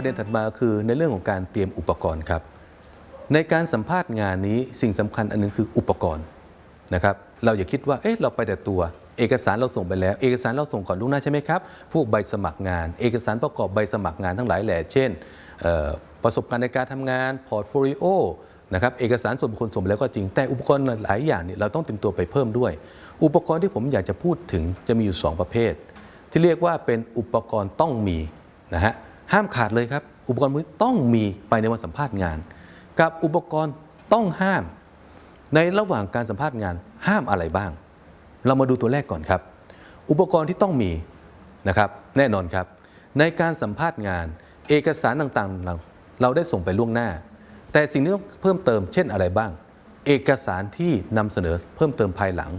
ประเด็นถัดมาคือในเรื่องของการเตรียมอุปกรณ์ครับ ในการสัมภาษณ์งานนี้สิ่งสำคัญอันหนึ่งคืออุปกรณ์นะครับ เราอย่าคิดว่าเอ๊ะเราไปแต่ตัว เอกสารเราส่งไปแล้ว เอกสารเราส่งก่อนล่วงหน้าใช่ไหมครับพวกใบสมัครงาน เอกสารประกอบใบสมัครงานทั้งหลายแหล่เช่นประสบการณ์ในการทำงาน portfolio นะครับเอกสารส่วนบุคคลส่งไปแล้วก็จริงแต่อุปกรณ์หลายอย่างเนี่ยเราต้องเตรียมตัวไปเพิ่มด้วย อุปกรณ์ที่ผมอยากจะพูดถึงจะมีอยู่สองประเภท ที่เรียกว่าเป็นอุปกรณ์ต้องมีนะฮะ ห้ามขาดเลยครับ อุปกรณ์พวกนี้ต้องมีไปในวันสัมภาษณ์งาน กับอุปกรณ์ต้องห้าม ในระหว่างการสัมภาษณ์งานห้ามอะไรบ้าง เรามาดูตัวแรกก่อนครับ อุปกรณ์ที่ต้องมีนะครับแน่นอนครับ ในการสัมภาษณ์งาน เอกสารต่างๆเราเราได้ส่งไปล่วงหน้า แต่สิ่งที่ต้องเพิ่มเติมเช่นอะไรบ้าง เอกสารที่นำเสนอเพิ่มเติมภายหลัง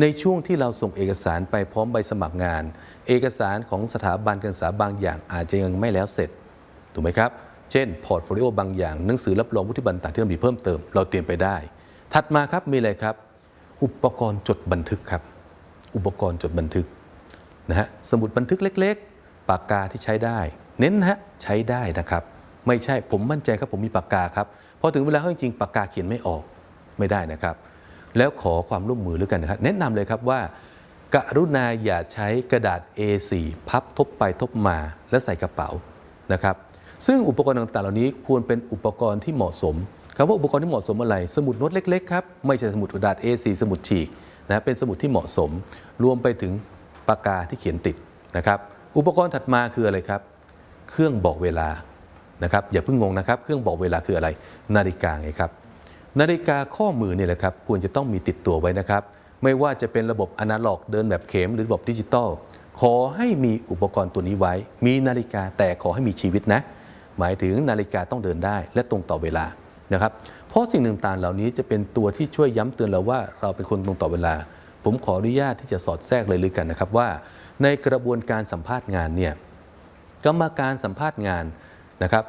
ในช่วงที่เราส่งเอกสารไปพร้อมใบสมัครงาน เอกสารของสถาบันการศึกษาบางอย่างอาจจะยังไม่แล้วเสร็จ ถูกไหมครับ เช่น portfolio บางอย่างหนังสือรับรองวุฒิบัตรต่างที่เรามีเพิ่มเติม เราเตรียมไปได้ ถัดมาครับมีอะไรครับ อุปกรณ์จดบันทึกครับ อุปกรณ์จดบันทึกนะฮะสมุดบันทึกเล็ก ๆ ปากกาที่ใช้ได้ เน้นนะฮะใช้ได้นะครับ ไม่ใช่ผมมั่นใจครับผมมีปากกาครับพอถึงเวลาเขาจริงๆปากกาเขียนไม่ออกไม่ได้นะครับ แล้วขอความร่วมมือหรือกันนะครับแนะนำเลยครับว่า กรุณาอย่าใช้กระดาษ A4 พับทบไปทบมาแล้วใส่กระเป๋านะครับซึ่งอุปกรณ์ต่างๆ เหล่านี้ควรเป็นอุปกรณ์ที่เหมาะสมคำว่าอุปกรณ์ที่เหมาะสมอะไร สมุดโน้ตเล็กๆครับไม่ใช่สมุดกระดาษ A4 สมุดฉีกนะเป็นสมุดที่เหมาะสม รวมไปถึงปากกาที่เขียนติดนะครับอุปกรณ์ถัดมาคืออะไรครับ เครื่องบอกเวลานะครับอย่าเพิ่งงงนะครับ เครื่องบอกเวลาคืออะไร นาฬิกาไงครับ นาฬิกาข้อมือเนี่ยแหละครับควรจะต้องมีติดตัวไว้นะครับ ไม่ว่าจะเป็นระบบอนาล็อกเดินแบบเข็มหรือระบบดิจิตอลขอให้มีอุปกรณ์ตัวนี้ไว้ มีนาฬิกาแต่ขอให้มีชีวิตนะ หมายถึงนาฬิกาต้องเดินได้และตรงต่อเวลานะครับ เพราะสิ่งต่างๆเหล่านี้จะเป็นตัวที่ช่วยย้ำเตือนเราว่าเราเป็นคนตรงต่อเวลา ผมขออนุญาตที่จะสอดแทรกเลยเลยกันนะครับว่า ในกระบวนการสัมภาษณ์งานเนี่ยกรรมการสัมภาษณ์งานนะครับ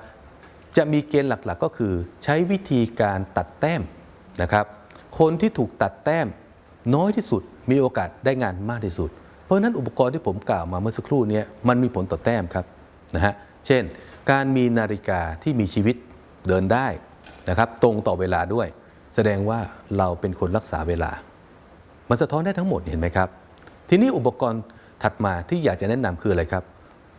จะมีเกณฑ์หลักๆก็คือ ใช้วิธีการตัดแต้มนะครับ คนที่ถูกตัดแต้มน้อยที่สุดมีโอกาสได้งานมากที่สุด เพราะนั้นอุปกรณ์ที่ผมกล่าวมาเมื่อสักครู่นี้มันมีผลต่อแต้มครับนะฮะเช่น การมีนาฬิกาที่มีชีวิตเดินได้นะครับ ตรงต่อเวลาด้วย แสดงว่าเราเป็นคนรักษาเวลา มันสะท้อนได้ทั้งหมดเห็นไหมครับ ทีนี้อุปกรณ์ถัดมาที่อยากจะแนะนำคืออะไรครับ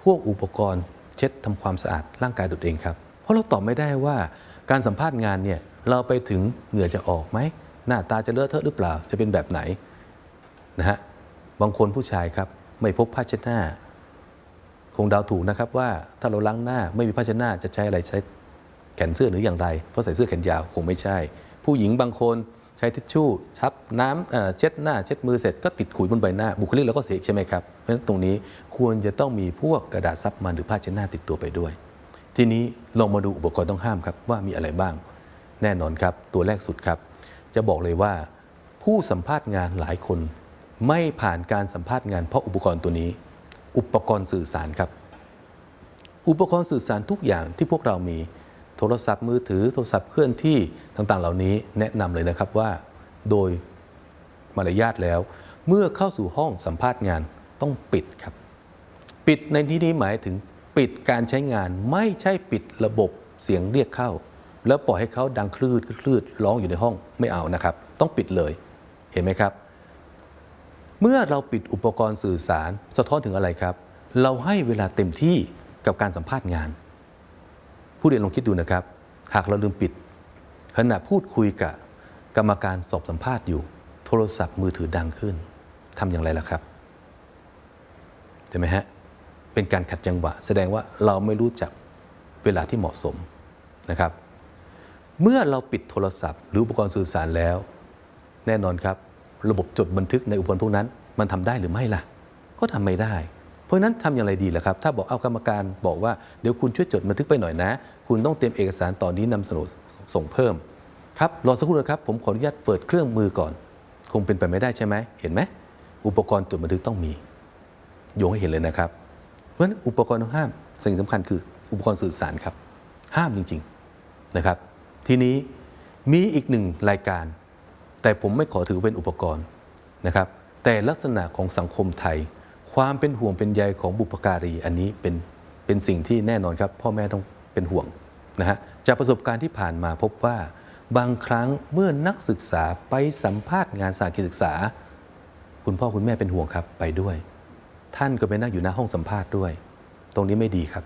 พวกอุปกรณ์เช็ดทำความสะอาดร่างกายตัวเองครับ เพราะเราตอบไม่ได้ว่าการสัมภาษณ์งานเนี่ยเราไปถึงเหงื่อจะออกไหมหน้าตาจะเลอะเทอะหรือเปล่าจะเป็นแบบไหนนะฮะบางคนผู้ชายครับไม่พกผ้าเช็ดหน้า คงเดาถูกนะครับว่าถ้าเราล้างหน้าไม่มีผ้าเช็ดหน้าจะใช้อะไรใช้แขนเสื้อหรืออย่างไรเพราะใส่เสื้อแขนยาวคงไม่ใช่ ผู้หญิงบางคนใช้ทิชชู่ชับน้ำเเช็ดหน้า เช็ดมือเสร็จก็ติดขุยบนใบหน้า บุคลิกเราก็เสียใช่ไหมครับเพราะฉะนั้นตรงนี้ควรจะต้องมีพวกกระดาษซับมันหรือผ้าเช็ดหน้าติดตัวไปด้วย ทีนี้ลองมาดูอุปกรณ์ต้องห้ามครับว่ามีอะไรบ้าง แน่นอนครับ ตัวแรกสุดครับ จะบอกเลยว่า ผู้สัมภาษณ์งานหลายคน ไม่ผ่านการสัมภาษณ์งานเพราะอุปกรณ์ตัวนี้ อุปกรณ์สื่อสารครับ อุปกรณ์สื่อสารทุกอย่างที่พวกเรามีโทรศัพท์มือถือโทรศัพท์เคลื่อนที่ต่างๆ เหล่านี้แนะนำเลยนะครับว่า โดยมารยาทแล้ว เมื่อเข้าสู่ห้องสัมภาษณ์งานต้องปิดครับ ปิดในที่นี้หมายถึง ปิดการใช้งานไม่ใช่ปิดระบบเสียงเรียกเข้า แล้วปล่อยให้เขาดังคลืดคลืดร้องอยู่ในห้องไม่เอานะครับ ต้องปิดเลยเห็นไหมครับ เมื่อเราปิดอุปกรณ์สื่อสารสะท้อนถึงอะไรครับ เราให้เวลาเต็มที่กับการสัมภาษณ์งาน ผู้เรียนลองคิดดูนะครับ หากเราลืมปิด ขณะพูดคุยกับกรรมการสอบสัมภาษณ์อยู่ โทรศัพท์มือถือดังขึ้นทำอย่างไรล่ะครับเห็นไหมฮะ เป็นการขัดจังหวะ แสดงว่าเราไม่รู้จักเวลาที่เหมาะสมนะครับ เมื่อเราปิดโทรศัพท์ หรืออุปกรณ์สื่อสารแล้ว แน่นอนครับ ระบบจดบันทึกในอุปกรณ์พวกนั้น มันทำได้หรือไม่ล่ะ ก็ทำไม่ได้ เพราะนั้นทำอย่างไรดีล่ะครับ ถ้าบอกเอากรรมการบอกว่าเดี๋ยวคุณช่วยจดบันทึกไปหน่อยนะ คุณต้องเตรียมเอกสารตอนนี้นำเสนอส่งเพิ่มครับรอสักครู่นะครับ ผมขออนุญาตเปิดเครื่องมือก่อน คงเป็นไปไม่ได้ใช่ไหมเห็นไหมอุปกรณ์จดบันทึกต้องมีโยงให้เห็นเลยนะครับ เพราะฉะนั้นอุปกรณ์ห้ามสิ่งสำคัญคืออุปกรณ์สื่อสารครับ ห้ามจริงๆนะครับ ทีนี้มีอีกหนึ่งรายการ แต่ผมไม่ขอถือเป็นอุปกรณ์นะครับ แต่ลักษณะของสังคมไทย ความเป็นห่วงเป็นใยของบุพการีอันนี้เป็นเป็นสิ่งที่แน่นอนครับ พ่อแม่ต้องเป็นห่วงนะฮะจากประสบการณ์ที่ผ่านมาพบว่าบางครั้งเมื่อนักศึกษาไปสัมภาษณ์งานสาขาศึกษา คุณพ่อคุณแม่เป็นห่วงครับไปด้วย ท่านก็ไปนั่งอยู่หน้าห้องสัมภาษณ์ด้วย ตรงนี้ไม่ดีครับ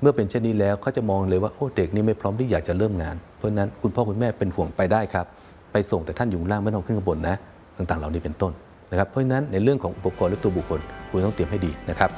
เมื่อเป็นเช่นนี้แล้วเขาจะมองเลยว่าโอ้เด็กนี่ไม่พร้อมที่อยากจะเริ่มงาน เพราะนั้นคุณพ่อคุณแม่เป็นห่วงไปได้ครับ ไปส่งแต่ท่านอยู่ล่างไม่ต้องขึ้นข้างบนนะ ต่างๆ เหล่านี้เป็นต้นนะครับ เพราะฉะนั้นในเรื่องของอุปกรณ์และตัวบุคคลคุณต้องเตรียมให้ดีนะครับ